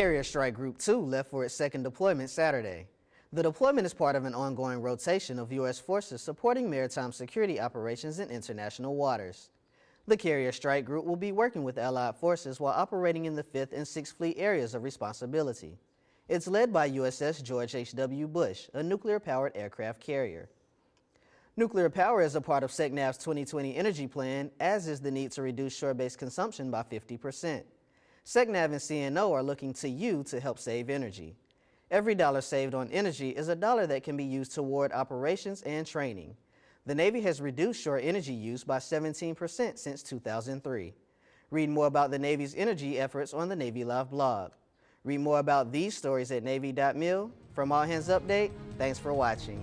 Carrier Strike Group 2 left for its second deployment Saturday. The deployment is part of an ongoing rotation of U.S. forces supporting maritime security operations in international waters. The Carrier Strike Group will be working with Allied forces while operating in the 5th and 6th Fleet areas of responsibility. It's led by USS George H.W. Bush, a nuclear-powered aircraft carrier. Nuclear power is a part of SECNAV's 2020 energy plan, as is the need to reduce shore-based consumption by 50%. SECNAV and CNO are looking to you to help save energy. Every dollar saved on energy is a dollar that can be used toward operations and training. The Navy has reduced shore energy use by 17% since 2003. Read more about the Navy's energy efforts on the Navy Live blog. Read more about these stories at Navy.mil. From All Hands Update, thanks for watching.